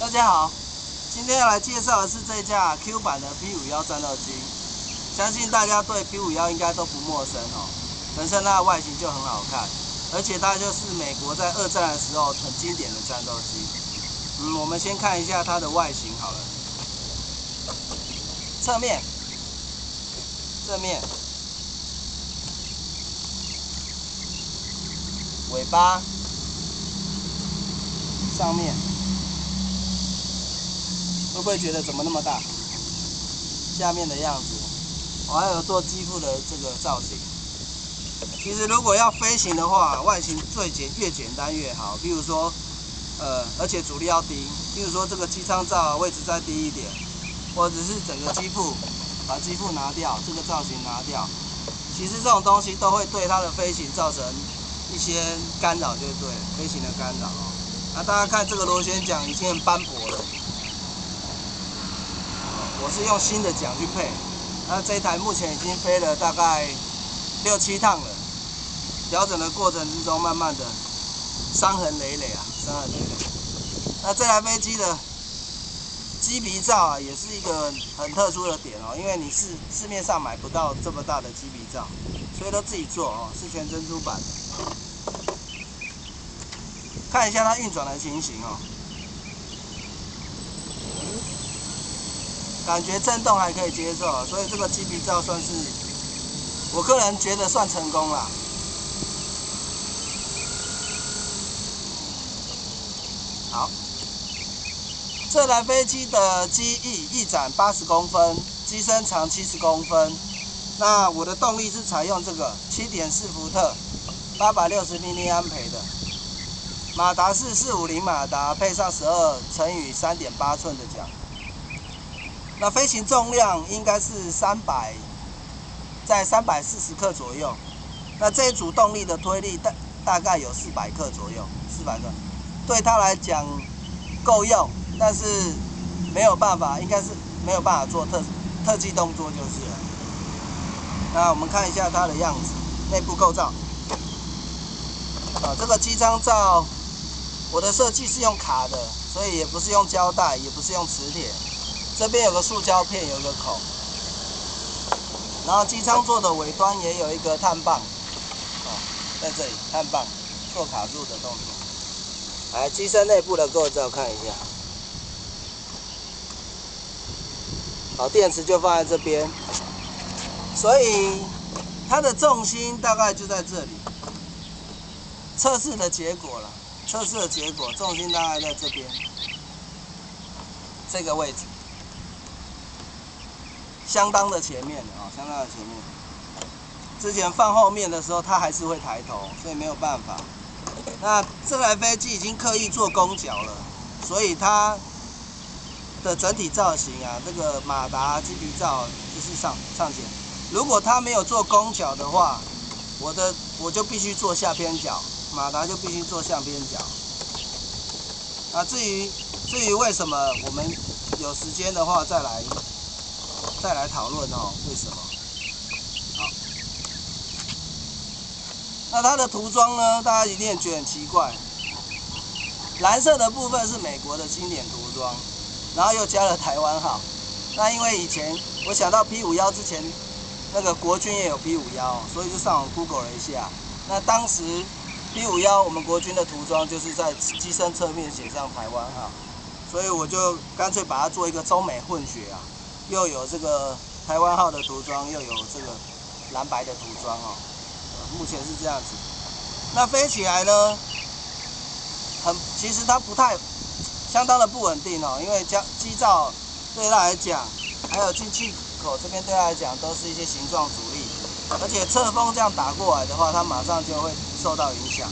大家好，今天要来介绍的是这架 Q 版的 P 五幺战斗机，相信大家对 P 五幺应该都不陌生哦。本身它的外形就很好看，而且它就是美国在二战的时候很经典的战斗机。嗯，我们先看一下它的外形好了，侧面，正面，尾巴，上面。会不会觉得怎么那么大？下面的样子，我还有做机腹的这个造型。其实如果要飞行的话，外形最简越简单越好。比如说，呃，而且阻力要低。比如说这个机舱罩位置再低一点，或者是整个机腹把机腹拿掉，这个造型拿掉。其实这种东西都会对它的飞行造成一些干扰，就对飞行的干扰。那大家看这个螺旋桨已经很斑驳了。我是用新的桨去配，那这一台目前已经飞了大概六七趟了，调整的过程之中，慢慢的伤痕累累啊，伤痕累累。那这台飞机的机鼻罩啊，也是一个很特殊的点哦，因为你是市面上买不到这么大的机鼻罩，所以都自己做哦，是全珍珠版的。看一下它运转的情形哦。感觉震动还可以接受，所以这个机鼻罩算是我个人觉得算成功了。好，这台飞机的机翼翼展八十公分，机身长七十公分。那我的动力是采用这个七点四伏特，八百六十毫安培的，马达是四五零马达，配上十二乘以三点八寸的桨。那飞行重量应该是三百，在三百四十克左右。那这一组动力的推力大大概有四百克左右，四百克，对它来讲够用，但是没有办法，应该是没有办法做特特技动作就是了。那我们看一下它的样子，内部构造。啊，这个机舱罩，我的设计是用卡的，所以也不是用胶带，也不是用磁铁。这边有个塑胶片，有个孔，然后机舱座的尾端也有一个碳棒，哦，在这里碳棒做卡住的动作。来，机身内部的构造看一下，好，电池就放在这边，所以它的重心大概就在这里。测试的结果了，测试的结果，重心大概在这边，这个位置。相当的前面啊，相当的前面。之前放后面的时候，它还是会抬头，所以没有办法。那这台飞机已经刻意做攻角了，所以它的整体造型啊，这个马达机鼻罩就是上上前。如果它没有做攻角的话，我的我就必须做下偏角，马达就必须做下偏角。那至于至于为什么，我们有时间的话再来。再来讨论哦，为什么？好，那它的涂装呢？大家一定觉得很奇怪。蓝色的部分是美国的经典涂装，然后又加了台湾号。那因为以前我想到 P 五幺之前，那个国军也有 P 五幺，所以就上网 Google 了一下。那当时 P 五幺我们国军的涂装就是在机身侧面写上台湾号，所以我就干脆把它做一个中美混血啊。又有这个台湾号的涂装，又有这个蓝白的涂装哦，目前是这样子。那飞起来呢，很其实它不太相当的不稳定哦，因为机机罩对它来讲，还有进气口这边对它来讲，都是一些形状阻力，而且侧风这样打过来的话，它马上就会受到影响。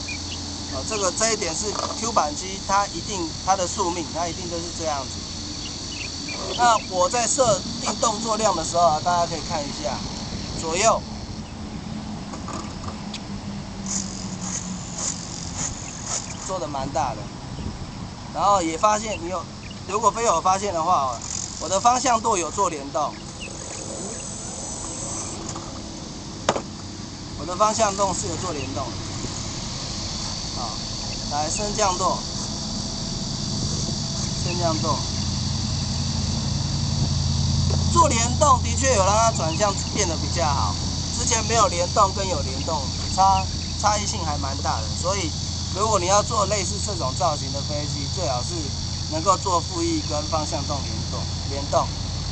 哦，这个这一点是 Q 版机它一定它的宿命，它一定都是这样子。那我在设定动作量的时候啊，大家可以看一下，左右做的蛮大的，然后也发现你有，如果非有发现的话，我的方向舵有做联动，我的方向动是有做联动，好，来升降舵。升降舵做。联动的确有让它转向变得比较好，之前没有联动跟有联动差差异性还蛮大的，所以如果你要做类似这种造型的飞机，最好是能够做副翼跟方向动联动联动。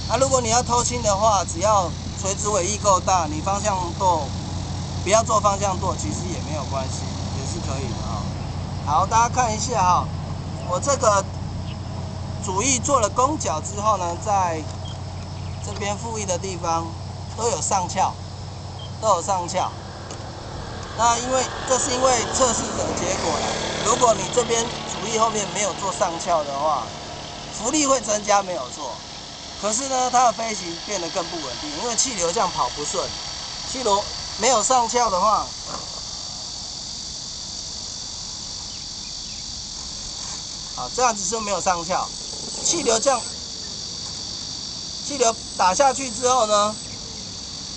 那如果你要偷轻的话，只要垂直尾翼够大，你方向舵不要做方向舵，其实也没有关系，也是可以的啊。好，大家看一下哈，我这个主翼做了弓角之后呢，在这边副翼的地方都有上翘，都有上翘。那因为这是因为测试的结果了。如果你这边主翼后面没有做上翘的话，浮力会增加没有错。可是呢，它的飞行变得更不稳定，因为气流这样跑不顺。气流没有上翘的话，好，这样子就没有上翘，气流这样。气流打下去之后呢，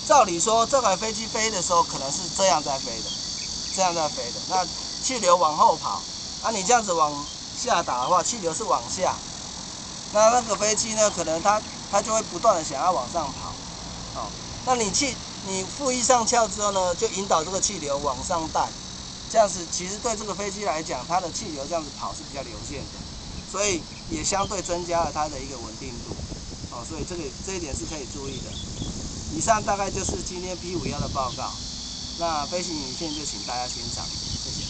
照理说这台飞机飞的时候可能是这样在飞的，这样在飞的。那气流往后跑，啊，你这样子往下打的话，气流是往下。那那个飞机呢，可能它它就会不断的想要往上跑，哦，那你气你负一上翘之后呢，就引导这个气流往上带，这样子其实对这个飞机来讲，它的气流这样子跑是比较流线的，所以也相对增加了它的一个稳定度。所以这个这一点是可以注意的。以上大概就是今天 P 五幺的报告，那飞行影片就请大家欣赏，谢谢。